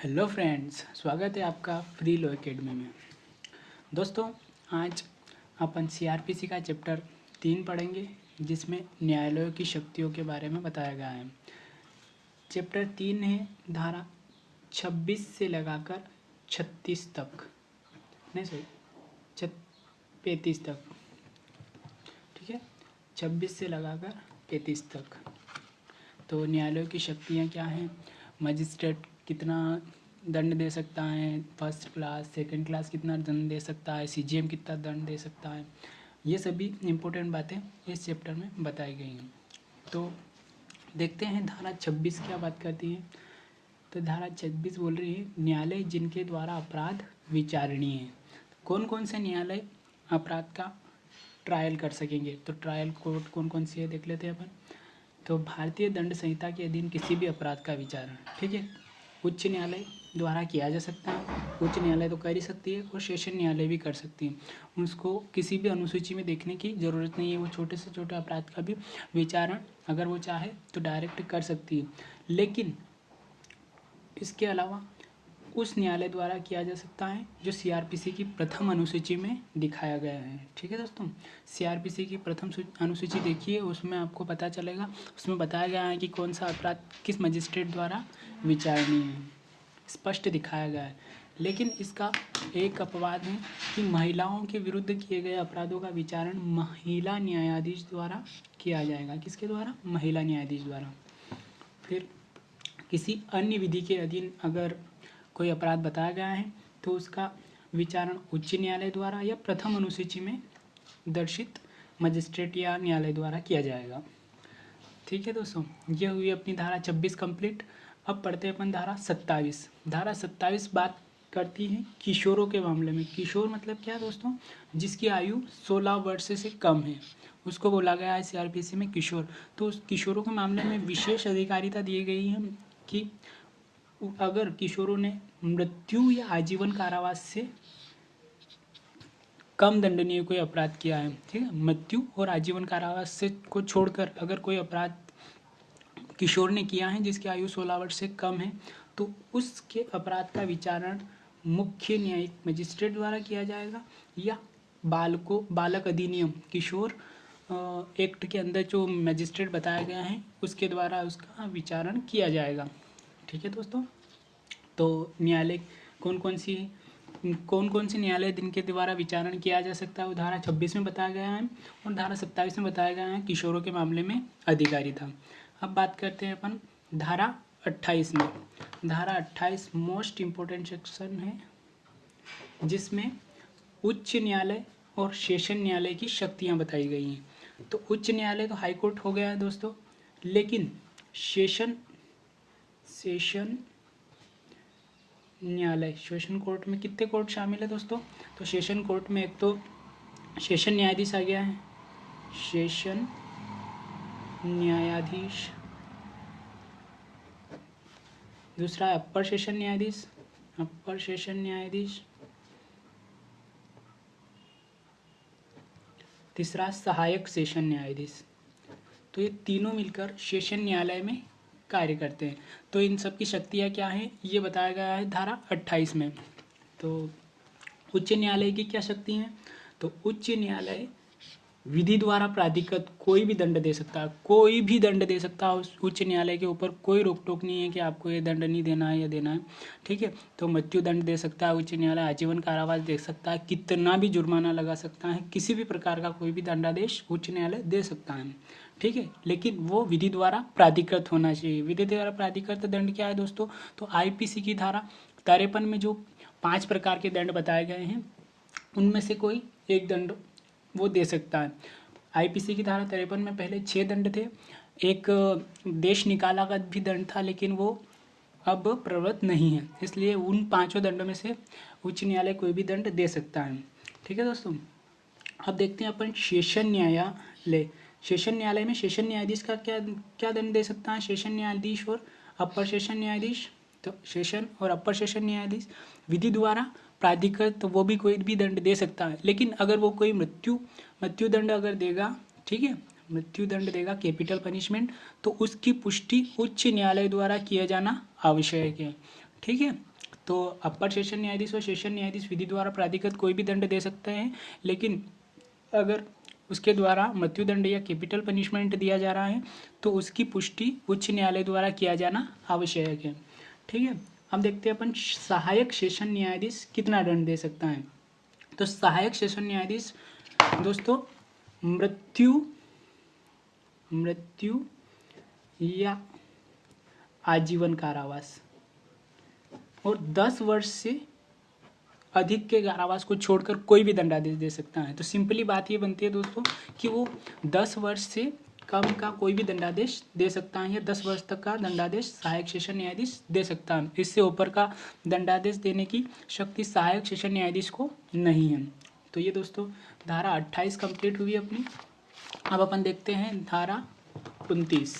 Hello friends, स्वागत है आपका फ्री लो एकेडमी में। दोस्तों, आज अपन सीआरपीसी का चैप्टर तीन पढ़ेंगे, जिसमें न्यायालयों की शक्तियों के बारे में बताया गया है। चैप्टर तीन है, धारा छब्बीस से लगाकर छत्तीस तक। नहीं छत, पैंतीस तक। ठीक है? छब्बीस से लगाकर पैंतीस तक। तो न्यायालयों की शक्तियाँ क्या हैं? मजिस्ट्रेट कितना दंड दे सकता है? फ़र्स्ट क्लास सेकंड क्लास कितना दंड दे सकता है? सीजीएम कितना दंड दे सकता है? ये सभी इम्पोर्टेंट बातें इस चैप्टर में बताई गई हैं। तो देखते हैं धारा छब्बीस क्या बात करती है। तो धारा छब्बीस बोल रही है, न्यायालय जिनके द्वारा अपराध विचारणीय है। कौन कौन से न्यायालय अपराध का ट्रायल कर सकेंगे? तो ट्रायल कोर्ट कौन कौन सी है, देख लेते हैं अपन। तो भारतीय दंड संहिता के अधीन किसी भी अपराध का विचारण, ठीक है? उच्च न्यायालय द्वारा किया जा सकता है। उच्च न्यायालय तो कर ही सकती है और सेशन न्यायालय भी कर सकती है। उसको किसी भी अनुसूची में देखने की ज़रूरत नहीं है। वो छोटे से छोटे अपराध का भी विचारण अगर वो चाहे तो डायरेक्ट कर सकती है। लेकिन इसके अलावा उस न्यायालय द्वारा किया जा सकता है, जो सीआरपीसी की प्रथम अनुसूची में दिखाया गया है। ठीक है दोस्तों? सीआरपीसी की प्रथम अनुसूची देखिए, उसमें आपको पता चलेगा। उसमें बताया गया है कि कौन सा अपराध किस मजिस्ट्रेट द्वारा विचारणीय है। स्पष्ट दिखाया गया है। लेकिन इसका एक अपवाद है कि महिलाओं के विरुद्ध किए गए अपराधों का विचारण महिला न्यायाधीश द्वारा किया जाएगा। किसके द्वारा? महिला न्यायाधीश द्वारा। फिर किसी अन्य विधि के अधीन अगर कोई अपराध बताया गया है तो उसका विचारण उच्च न्यायालय द्वारा या प्रथम अनुसूची में दर्शित मजिस्ट्रेट या न्यायालय द्वारा किया जाएगा। ठीक है दोस्तों, ये हुई अपनी धारा छब्बीस कंप्लीट। अब पढ़ते हैं अपन धारा सत्ताईस। धारा सत्ताईस बात करती है किशोरों के मामले में। किशोर मतलब क्या दोस्तों? जिसकी आयु 16 वर्ष से कम है। उसको बोला गया है सीआरपीसी में किशोर। तो उस किशोरों के मामले में विशेष अधिकारिता दी गई है कि अगर किशोरों ने मृत्यु या आजीवन कारावास से कम दंडनीय कोई अपराध किया है, ठीक है? मृत्यु और आजीवन कारावास से को छोड़कर अगर कोई अपराध किशोर ने किया है, जिसकी आयु 16 वर्ष से कम है तो उसके अपराध का विचारण मुख्य न्यायिक मजिस्ट्रेट द्वारा किया जाएगा या बालको, बालक अधिनियम, किशोर एक्ट के अंदर जो मजिस्ट्रेट बताया गया है, उसके द्वारा उसका विचारण किया जाएगा। ठीक है दोस्तों? तो न्यायालय कौन कौन सी कौन कौन सी न्यायालय दिन के द्वारा विचारण किया जा सकता है? वो धारा छब्बीस में बताया गया है और धारा सत्ताईस में बताया गया है किशोरों के मामले में अधिकारी था। अब बात करते हैं अपन धारा अट्ठाईस में। धारा अट्ठाईस मोस्ट इम्पोर्टेंट सेक्शन है, जिसमें उच्च न्यायालय और सेशन न्यायालय की शक्तियाँ बताई गई हैं। तो उच्च न्यायालय तो हाईकोर्ट हो गया है दोस्तों, लेकिन सेशन सेशन न्यायालय। सेशन कोर्ट में कितने कोर्ट शामिल है दोस्तों? तो सेशन कोर्ट में एक तो सेशन न्यायाधीश आ गया है। सेशन न्यायाधीश। दूसरा अपर सेशन न्यायाधीश। अपर सेशन न्यायाधीश। तीसरा सहायक सेशन न्यायाधीश। तो ये तीनों मिलकर सेशन न्यायालय में कार्य करते हैं। तो इन सब की शक्तियाँ क्या हैं? ये बताया गया है धारा अट्ठाईस में। तो उच्च न्यायालय की क्या शक्ति हैं? तो उच्च न्यायालय विधि द्वारा प्राधिकृत कोई भी दंड दे सकता है। कोई भी दंड दे सकता है। उच्च न्यायालय के ऊपर कोई रोक टोक नहीं है कि आपको ये दंड नहीं देना है या देना है। ठीक है? तो मृत्यु दंड दे सकता है, उच्च न्यायालय आजीवन कारावास दे सकता है, कितना भी जुर्माना लगा सकता है, किसी भी प्रकार का कोई भी दंडादेश उच्च न्यायालय दे सकता है। ठीक है? लेकिन वो विधि द्वारा प्राधिकृत होना चाहिए। विधि द्वारा प्राधिकृत दंड क्या है दोस्तों? तो आईपीसी की धारा। तिरपन में जो पाँच प्रकार के दंड बताए गए हैं, उनमें से कोई एक दंड वो दे सकता है। आईपीसी की धारा तिरपन में पहले छः दंड थे। एक, देश निकाला का भी दंड था, लेकिन वो अब प्रवृत्त नहीं है। इसलिए उन पाँचों दंडों में से उच्च न्यायालय कोई भी दंड दे सकता है। ठीक है दोस्तों? अब देखते हैं अपन सेशन न्यायालय सेशन न्यायालय में सेशन न्यायाधीश का क्या क्या दंड दे सकता है? सेशन न्यायाधीश और अपर सेशन न्यायाधीश तो सेशन और अपर सेशन न्यायाधीश, विधि द्वारा प्राधिकृत तो वो भी कोई भी दंड दे सकता है। लेकिन अगर वो कोई मृत्यु मृत्यु दंड अगर देगा, ठीक है? मृत्यु दंड देगा कैपिटल पनिशमेंट तो उसकी पुष्टि उच्च न्यायालय द्वारा किया जाना आवश्यक है। ठीक है? तो अपर सेशन न्यायाधीश और सेशन न्यायाधीश विधि द्वारा प्राधिकृत कोई भी दंड दे सकते हैं, लेकिन अगर उसके द्वारा मृत्युदंड या कैपिटल पनिशमेंट दिया जा रहा है तो उसकी पुष्टि उच्च न्यायालय द्वारा किया जाना आवश्यक है। ठीक है? अब देखते हैं अपन सहायक सेशन न्यायाधीश कितना दंड दे सकता है। तो सहायक सेशन न्यायाधीश, दोस्तों, मृत्यु मृत्यु या आजीवन कारावास। और दस वर्ष से अधिक के कारावास को छोड़कर कोई भी दंडादेश दे सकता है। तो सिंपली बात ये बनती है दोस्तों कि वो दस वर्ष से कम का कोई भी दंडादेश दे सकता है या दस वर्ष तक का दंडादेश सहायक सेशन न्यायाधीश दे सकता है। इससे ऊपर का दंडादेश देने की शक्ति सहायक सेशन न्यायाधीश को नहीं है। तो ये दोस्तों धारा अट्ठाईस कंप्लीट हुई अपनी। अब अपन देखते हैं धारा उनतीस।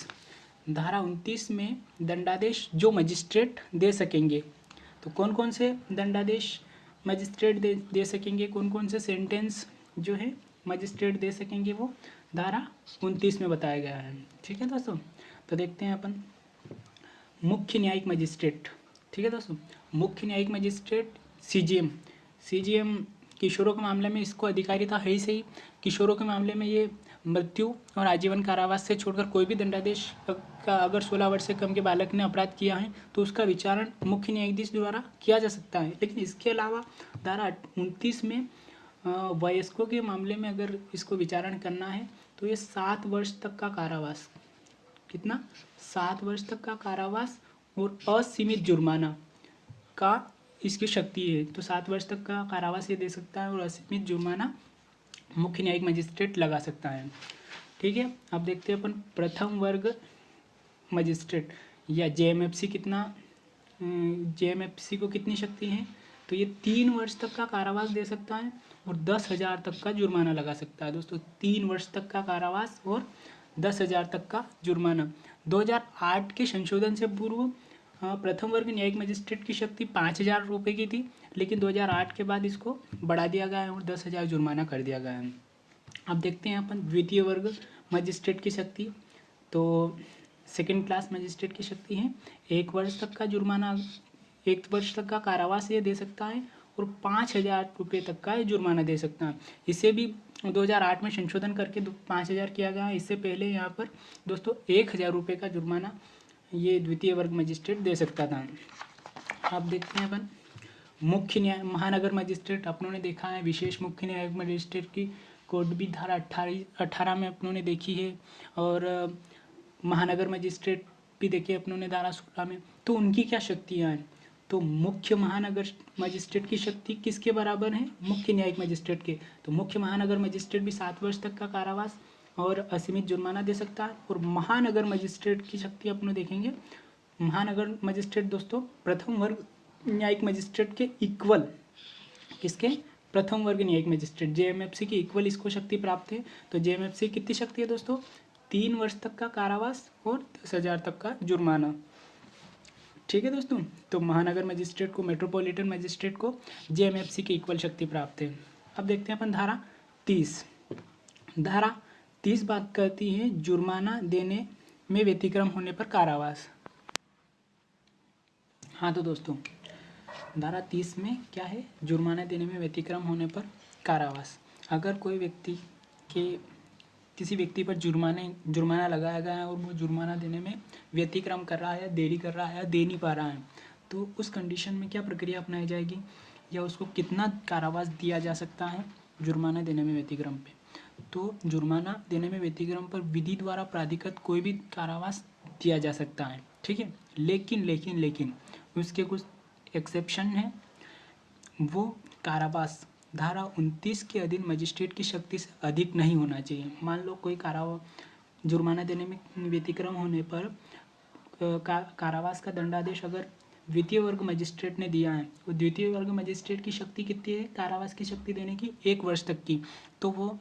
धारा उनतीस में दंडादेश जो मजिस्ट्रेट दे सकेंगे। तो कौन कौन से दंडादेश मजिस्ट्रेट दे दे सकेंगे। कौन कौन से सेंटेंस जो है, मजिस्ट्रेट दे सकेंगे वो? धारा उनतीस में बताया गया है। ठीक है दोस्तों? तो देखते हैं अपन। मुख्य न्यायिक मजिस्ट्रेट। ठीक है दोस्तों? मुख्य न्यायिक मजिस्ट्रेट सीजीएम सीजीएम किशोरों के मामले में इसको अधिकारिता है ही सही। किशोरों के मामले में ये मृत्यु और आजीवन कारावास से छोड़कर कोई भी दंडादेश का अगर 16 वर्ष से कम के बालक ने अपराध किया है तो उसका विचारण मुख्य न्यायाधीश द्वारा किया जा सकता है। लेकिन इसके अलावा धारा उनतीस में वयस्कों के मामले में अगर इसको विचारण करना है तो ये सात वर्ष तक का कारावास। कितना? सात वर्ष तक का कारावास और असीमित जुर्माना का इसकी शक्ति है। तो सात वर्ष तक का कारावास ये दे सकता है और असीमित जुर्माना मुख्य न्यायिक मजिस्ट्रेट लगा सकता है। ठीक है? अब देखते हैं अपन प्रथम वर्ग मजिस्ट्रेट, या जे कितना जेएमएफसी को कितनी शक्ति है? तो ये तीन वर्ष तक का कारावास दे सकता है और दस हज़ार तक का जुर्माना लगा सकता है। दोस्तों, तीन वर्ष तक का कारावास और दस हज़ार तक का जुर्माना। 2008 के संशोधन से पूर्व प्रथम वर्ग न्यायिक मजिस्ट्रेट की शक्ति पाँच हज़ार रुपये की थी, लेकिन 2008 के बाद इसको बढ़ा दिया गया है और दस हज़ार जुर्माना कर दिया गया है। अब देखते हैं अपन द्वितीय वर्ग मजिस्ट्रेट की शक्ति। तो सेकेंड क्लास मजिस्ट्रेट की शक्ति है। एक वर्ष तक का जुर्माना, एक वर्ष तक का कारावास ये दे सकता है और पाँच हज़ार रुपये तक का जुर्माना दे सकता है। इसे भी 2008 में संशोधन करके पाँच हज़ार किया गया। इससे पहले यहाँ पर दोस्तों एक हज़ार रुपये का जुर्माना ये द्वितीय वर्ग मजिस्ट्रेट दे सकता था। आप देखते हैं अपन। मुख्य न्याय, महानगर मजिस्ट्रेट, अपनों ने देखा है। विशेष मुख्य न्यायिक मजिस्ट्रेट की कोड भी धारा अट्ठारह अट्ठारह में अपनों ने देखी है। और महानगर मजिस्ट्रेट भी देखे अपनों ने धारा सोलह में। तो उनकी क्या शक्तियाँ हैं? तो मुख्य महानगर मजिस्ट्रेट की शक्ति किसके बराबर है? मुख्य न्यायिक मजिस्ट्रेट के। तो मुख्य महानगर मजिस्ट्रेट भी सात वर्ष तक का कारावास और असीमित जुर्माना दे सकता है और महानगर मजिस्ट्रेट की शक्ति अपने देखेंगे। महानगर मजिस्ट्रेट दोस्तों, प्रथम वर्ग न्यायिक मजिस्ट्रेट के इक्वल किसके? प्रथम वर्ग न्यायिक मजिस्ट्रेट जे की इक्वल इसको शक्ति प्राप्त है। तो जे कितनी शक्ति है दोस्तों? तीन वर्ष तक का कारावास और दस हज़ार तक का जुर्माना। ठीक है दोस्तों? तो महानगर मजिस्ट्रेट को मेट्रोपॉलिटन मजिस्ट्रेट को जे की इक्वल शक्ति प्राप्त है। अब देखते हैं अपन धारा तीस। धारा तीस बात करती है, जुर्माना देने में व्यतिक्रम होने पर कारावास। हाँ तो दोस्तों, धारा तीस में क्या है? जुर्माना देने में व्यतिक्रम होने पर कारावास। अगर कोई व्यक्ति के, किसी व्यक्ति पर जुर्माने, जुर्माना लगाया गया है और वो जुर्माना देने में व्यतिक्रम कर रहा है या देरी कर रहा है या दे नहीं पा रहा है तो उस कंडीशन में क्या प्रक्रिया अपनाई जाएगी? या उसको कितना कारावास दिया जा सकता है जुर्माना देने में व्यतिक्रम पे? तो जुर्माना देने में व्यतिक्रम पर विधि द्वारा प्राधिकृत कोई भी कारावास दिया जा सकता है। ठीक है? लेकिन लेकिन लेकिन उसके कुछ एक्सेप्शन है। वो कारावास धारा उनतीस के अधीन मजिस्ट्रेट की शक्ति से अधिक नहीं होना चाहिए। मान लो कोई कारावा जुर्माना देने में व्यतिक्रम होने पर का, कारावास का दंडादेश अगर द्वितीय वर्ग मजिस्ट्रेट ने दिया है वो द्वितीय वर्ग मजिस्ट्रेट की शक्ति कितनी है? कारावास की शक्ति देने की एक वर्ष तक की। तो वो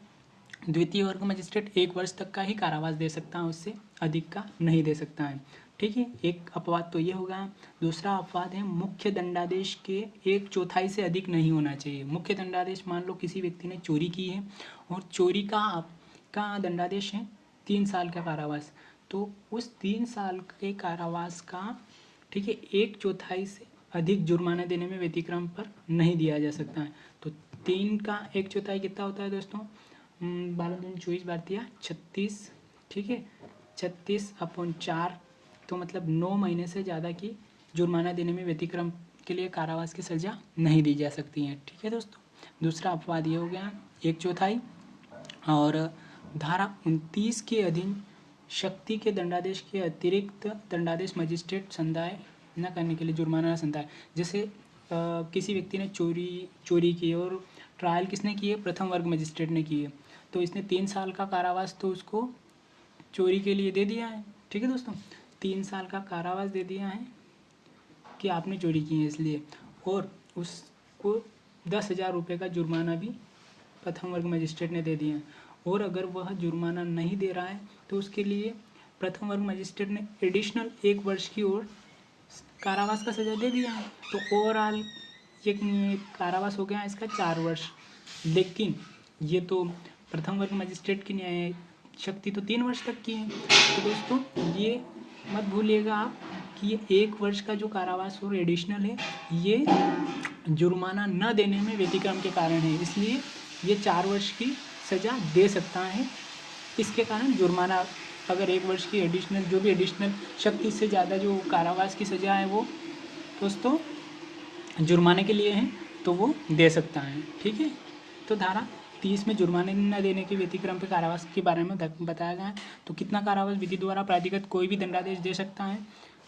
द्वितीय वर्ग मजिस्ट्रेट एक वर्ष तक का ही कारावास दे सकता है, उससे अधिक का नहीं दे सकता है। ठीक है, एक अपवाद तो ये होगा। दूसरा अपवाद है, मुख्य दंडादेश के एक चौथाई से अधिक नहीं होना चाहिए। मुख्य दंडादेश मान लो किसी व्यक्ति ने चोरी की है और चोरी का का दंडादेश है तीन साल का कारावास। तो उस तीन साल के कारावास का, ठीक है, एक चौथाई से अधिक जुर्माना देने में व्यतिक्रम पर नहीं दिया जा सकता है। तो तीन का एक चौथाई कितना होता है दोस्तों? बारह दिन चौबीस बार दिया, छत्तीस, ठीक है? छत्तीस अपॉन चार तो मतलब नौ महीने से ज़्यादा की जुर्माना देने में व्यतिक्रम के लिए कारावास की सज़ा नहीं दी जा सकती है, ठीक है दोस्तों? दूसरा अपवाद ये हो गया, एक चौथाई, और धारा उनतीस के अधीन शक्ति के दंडादेश के अतिरिक्त दंडादेश मजिस्ट्रेट संदाय न करने के लिए जुर्माना संदाय, जैसे किसी व्यक्ति ने चोरी चोरी की और ट्रायल किसने की है? प्रथम वर्ग मजिस्ट्रेट ने की है। तो इसने तीन साल का कारावास तो उसको चोरी के लिए दे दिया है। ठीक है दोस्तों? तीन साल का कारावास दे दिया है कि आपने चोरी की है इसलिए। और उसको दस हज़ार रुपये का जुर्माना भी प्रथम वर्ग मजिस्ट्रेट ने दे दिया है। और अगर वह जुर्माना नहीं दे रहा है तो उसके लिए प्रथम वर्ग मजिस्ट्रेट ने एडिशनल एक वर्ष की ओर कारावास का सज़ा दे दिया है। तो ओवरऑल ये कारावास हो गया है इसका चार वर्ष। लेकिन ये तो प्रथम वर्ग मजिस्ट्रेट की न्याय शक्ति तो तीन वर्ष तक की है। तो दोस्तों, ये मत भूलिएगा आप कि ये एक वर्ष का जो कारावास और एडिशनल है, ये जुर्माना न देने में व्यतिक्रम के कारण है। इसलिए ये चार वर्ष की सज़ा दे सकता है। इसके कारण जुर्माना, अगर एक वर्ष की एडिशनल जो भी एडिशनल शक्ति से ज़्यादा जो कारावास की सज़ा है वो, दोस्तों, जुर्माने के लिए है तो वो दे सकता है। ठीक है? तो धारा तीस में जुर्माने न देने के व्यतिक्रम पे कारावास के बारे में बताया गया है। तो कितना कारावास विधि द्वारा प्राधिकृत कोई भी दंडादेश दे सकता है?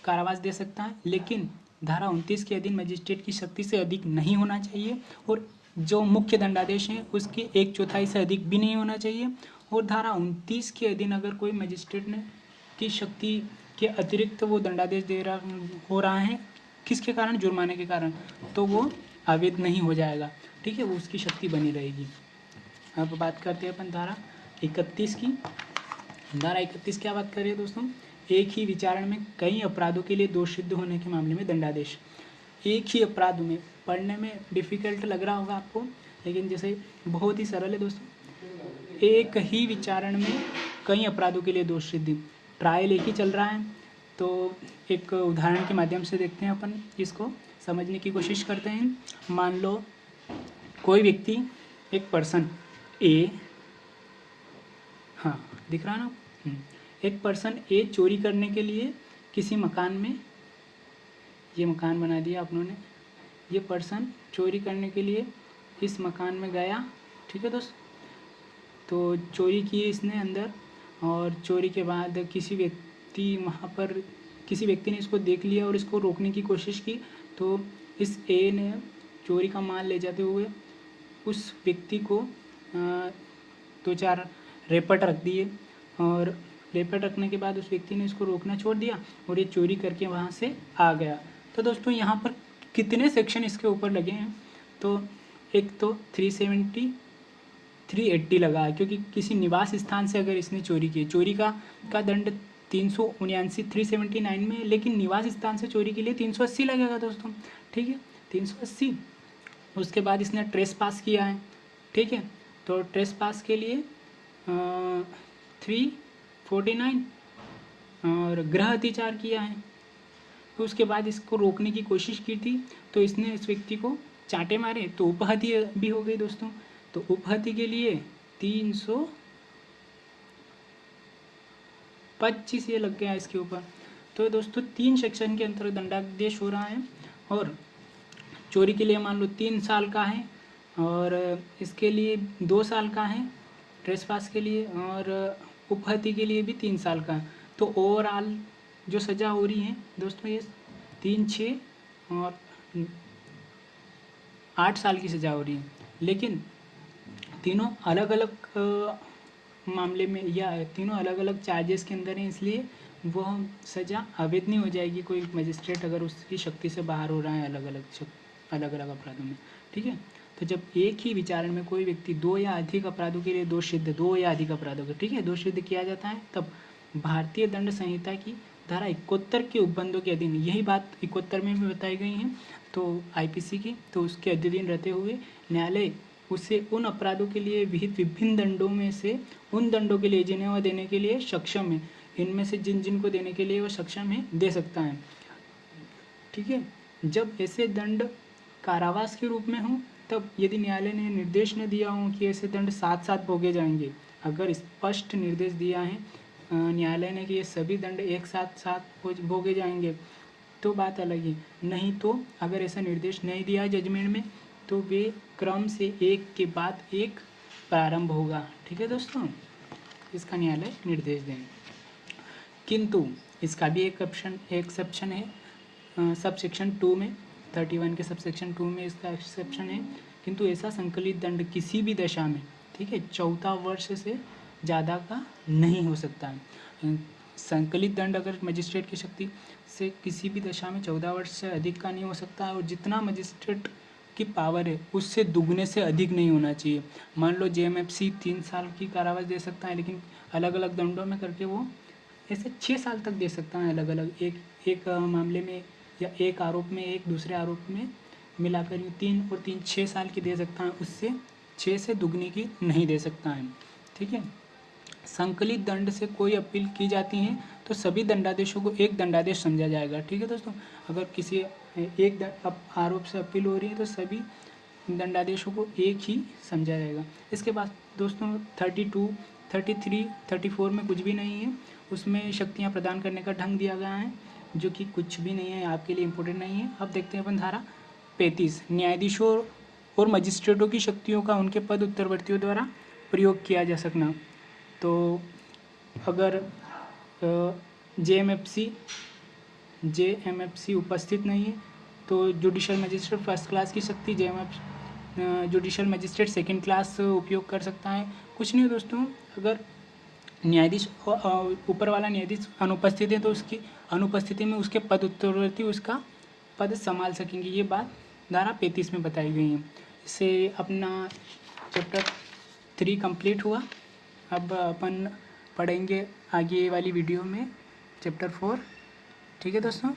कारावास दे सकता है, लेकिन धारा उनतीस के अधीन मजिस्ट्रेट की शक्ति से अधिक नहीं होना चाहिए और जो मुख्य दंडादेश है, उसके एक चौथाई से अधिक भी नहीं होना चाहिए। और धारा उनतीस के अधीन अगर कोई मजिस्ट्रेट ने की शक्ति के अतिरिक्त वो दंडादेश दे रहा हो रहा है, किसके कारण? जुर्माने के कारण। तो वो अवैध नहीं हो जाएगा। ठीक है, वो उसकी शक्ति बनी रहेगी। अब बात करते हैं अपन धारा इकतीस की। धारा इकतीस क्या बात कर रही है दोस्तों? एक ही विचारण में कई अपराधों के लिए दोष सिद्ध होने के मामले में दंडादेश। एक ही अपराध में पढ़ने में डिफ़िकल्ट लग रहा होगा आपको, लेकिन जैसे बहुत ही सरल है दोस्तों। एक ही विचारण में कई अपराधों के लिए दोष सिद्धि ट्रायल एक ही चल रहा है तो एक उदाहरण के माध्यम से देखते हैं अपन इसको। समझने की कोशिश करते हैं। मान लो कोई व्यक्ति, एक पर्सन ए हाँ दिख रहा है ना हम्म। एक पर्सन ए चोरी करने के लिए किसी मकान में, ये मकान बना दिया अपनों ने, ये पर्सन चोरी करने के लिए इस मकान में गया, ठीक है दोस्त तो चोरी की इसने अंदर और चोरी के बाद किसी व्यक्ति वहाँ पर, किसी व्यक्ति ने इसको देख लिया और इसको रोकने की कोशिश की तो इस ए ने चोरी का माल ले जाते हुए उस व्यक्ति को दो चार रेपट रख दिए और रेपट रखने के बाद उस व्यक्ति ने इसको रोकना छोड़ दिया और ये चोरी करके वहाँ से आ गया। तो दोस्तों, यहाँ पर कितने सेक्शन इसके ऊपर लगे हैं? तो एक तो थ्री सेवेंटी थ्री एट्टी लगा है क्योंकि किसी निवास स्थान से अगर इसने चोरी की, चोरी का का दंड तीन सौ उन्यासी थ्री सेवेंटी नाइन में, लेकिन निवास स्थान से चोरी के लिए तीन सौ अस्सी लगेगा दोस्तों, ठीक है? तीन सौ अस्सी उसके बाद इसने ट्रेस पास किया है, ठीक है? तो ट्रेस पास के लिए थ्री फोर्टी नाइन और ग्रह अतिचार किया है। तो उसके बाद इसको रोकने की कोशिश की थी तो इसने इस व्यक्ति को चाटे मारे। तो उपहति भी हो गई दोस्तों। तो उपहति के लिए तीन सौ पच्चीस ये लग गया इसके ऊपर। तो दोस्तों, तीन सेक्शन के अंतर्गत दंडादेश हो रहा है, और चोरी के लिए मान लो तीन साल का है। और इसके लिए दो साल का है ट्रेस पास के लिए और उपहति के लिए भी तीन साल का। तो ओवरऑल जो सज़ा हो रही है दोस्तों ये तीन छः और आठ साल की सज़ा हो रही है। लेकिन तीनों अलग अलग मामले में या तीनों अलग अलग चार्जेस के अंदर हैं, इसलिए वह सज़ा अवैध नहीं हो जाएगी। कोई मजिस्ट्रेट अगर उसकी शक्ति से बाहर हो रहा है अलग अलग अलग अलग अपराधों में, ठीक है? तो जब एक ही विचारण में कोई व्यक्ति दो या अधिक अपराधों के लिए दो सिद्ध, दो या अधिक अपराधों के, ठीक है, दो सिद्ध किया जाता है, तब भारतीय दंड संहिता की धारा इकहत्तर के उपबंधों के अधीन, यही बात इकहत्तर में भी बताई गई है तो आईपीसी की तो उसके अधीन रहते हुए न्यायालय उसे उन अपराधों के लिए विहित विभिन्न दंडों में से, उन दंडों के लिए जिन्हें वह देने के लिए सक्षम है, इनमें से जिन जिन को देने के लिए वह सक्षम है, दे सकता है, ठीक है, जब ऐसे दंड कारावास के रूप में हों तब यदि न्यायालय ने निर्देश न दिया हो कि ऐसे दंड साथ साथ भोगे जाएँगे, अगर स्पष्ट निर्देश दिया है न्यायालय ने कि ये सभी दंड एक साथ साथ भोगे जाएँगे तो बात अलग है। नहीं तो अगर ऐसा निर्देश नहीं दिया जजमेंट में तो वे क्रम से एक के बाद एक प्रारंभ होगा। ठीक है दोस्तों? इसका न्यायालय निर्देश दें किंतु इसका भी एक ऑप्शन एक्सेप्शन है सब सेक्शन टू में। थर्टी वन के सबसेक्शन टू में इसका एक्सेप्शन है। किंतु ऐसा संकलित दंड किसी भी दशा में, ठीक है, चौथा वर्ष से ज़्यादा का नहीं हो सकता है। संकलित दंड अगर मजिस्ट्रेट की शक्ति से किसी भी दशा में चौदह वर्ष से अधिक का नहीं हो सकता है और जितना मजिस्ट्रेट की पावर है, उससे दुगने से अधिक नहीं होना चाहिए। मान लो जे एम एफ़ सी तीन साल की कारावास दे सकता है, लेकिन अलग अलग दंडों में करके वो ऐसे छः साल तक दे सकता है अलग अलग एक एक मामले में या एक आरोप में, एक दूसरे आरोप में मिलाकर यूँ तीन और तीन छः साल की दे सकता है, उससे छः से दुगनी की नहीं दे सकता है, ठीक है? संकलित दंड से कोई अपील की जाती है तो सभी दंडादेशों को एक दंडादेश समझा जाएगा, ठीक है दोस्तों? अगर किसी, एक आरोप से अपील हो रही है तो सभी दंडादेशों को एक ही समझा जाएगा। इसके बाद दोस्तों, thirty two, thirty three, thirty four में कुछ भी नहीं है, उसमें शक्तियाँ प्रदान करने का ढंग दिया गया है जो कि कुछ भी नहीं है, आपके लिए इम्पोर्टेंट नहीं है। अब देखते हैं अपन धारा पैंतीस। न्यायाधीशों और मजिस्ट्रेटों की शक्तियों का उनके पद उत्तरवर्तियों द्वारा प्रयोग किया जा सकना। तो अगर J M F C J M F C उपस्थित नहीं है तो जुडिशल मजिस्ट्रेट फ़र्स्ट क्लास की शक्ति J M F judicial magistrate second class उपयोग कर सकता है। कुछ नहीं दोस्तों, अगर न्यायाधीश ऊपर वाला न्यायाधीश अनुपस्थित है तो उसकी अनुपस्थिति में उसके पद उत्तरवर्ती उसका पद संभाल सकेंगे। ये बात धारा पैंतीस में बताई गई है। इससे अपना चैप्टर थ्री कंप्लीट हुआ। अब अपन पढ़ेंगे आगे वाली वीडियो में चैप्टर फोर ठीक है दोस्तों?